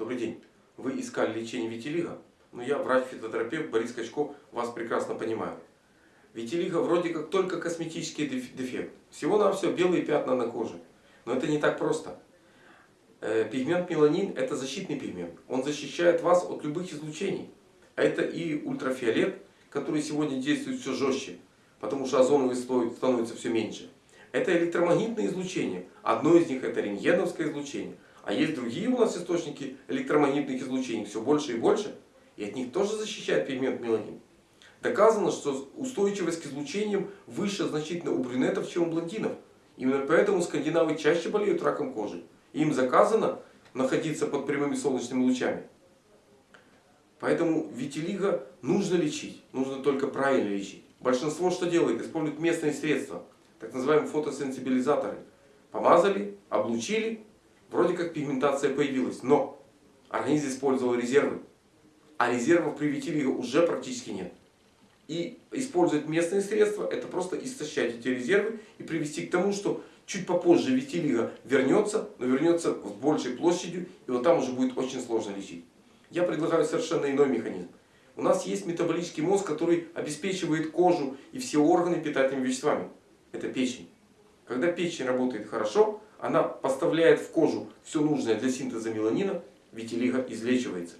Добрый день. Вы искали лечение витилиго? Но я, врач-фитотерапевт Борис Качков, вас прекрасно понимаю. Витилиго вроде как только косметический дефект. Всего-навсего белые пятна на коже. Но это не так просто. Э, пигмент меланин это защитный пигмент. Он защищает вас от любых излучений. А это и ультрафиолет, который сегодня действует все жестче. Потому что озоновый слой становится все меньше. Это электромагнитное излучение. Одно из них это рентгеновское излучение. А есть другие у нас источники электромагнитных излучений, все больше и больше. И от них тоже защищает пигмент меланин. Доказано, что устойчивость к излучениям выше значительно у брюнетов, чем у блондинов. Именно поэтому скандинавы чаще болеют раком кожи. Им заказано находиться под прямыми солнечными лучами. Поэтому витилиго нужно лечить. Нужно только правильно лечить. Большинство что делает? Используют местные средства. Так называемые фотосенсибилизаторы. Помазали, облучили Вроде как пигментация появилась, но организм использовал резервы. А резервов при витилиго уже практически нет. И использовать местные средства, это просто истощать эти резервы и привести к тому, что чуть попозже витилиго вернется, но вернется с большей площадью, и вот там уже будет очень сложно лечить. Я предлагаю совершенно иной механизм. У нас есть метаболический мозг, который обеспечивает кожу и все органы питательными веществами. Это печень. Когда печень работает хорошо, она поставляет в кожу все нужное для синтеза меланина, витилиго излечивается.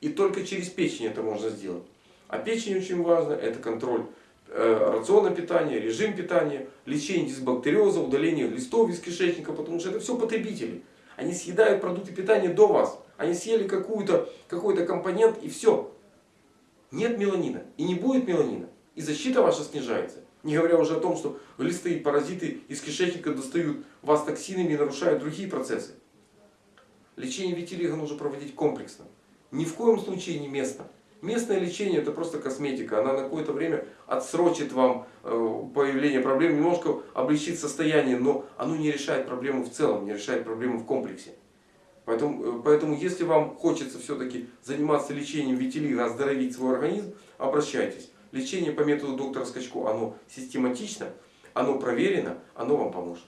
И только через печень это можно сделать. А печень очень важно, это контроль э, рациона питания, режим питания, лечение дисбактериоза, удаление листов из кишечника, потому что это все потребители. Они съедают продукты питания до вас. Они съели какой-то какой -то компонент и все. Нет меланина и не будет меланина. И защита ваша снижается. Не говоря уже о том, что глисты и паразиты из кишечника достают вас токсинами и нарушают другие процессы. Лечение витилиго нужно проводить комплексно. Ни в коем случае не местно. Местное лечение это просто косметика. Она на какое-то время отсрочит вам э, появление проблем, немножко облегчит состояние, но оно не решает проблему в целом, не решает проблему в комплексе. Поэтому, э, поэтому если вам хочется все-таки заниматься лечением витилиго, оздоровить свой организм, обращайтесь. Лечение по методу доктора Скачко, оно систематично, оно проверено, оно вам поможет.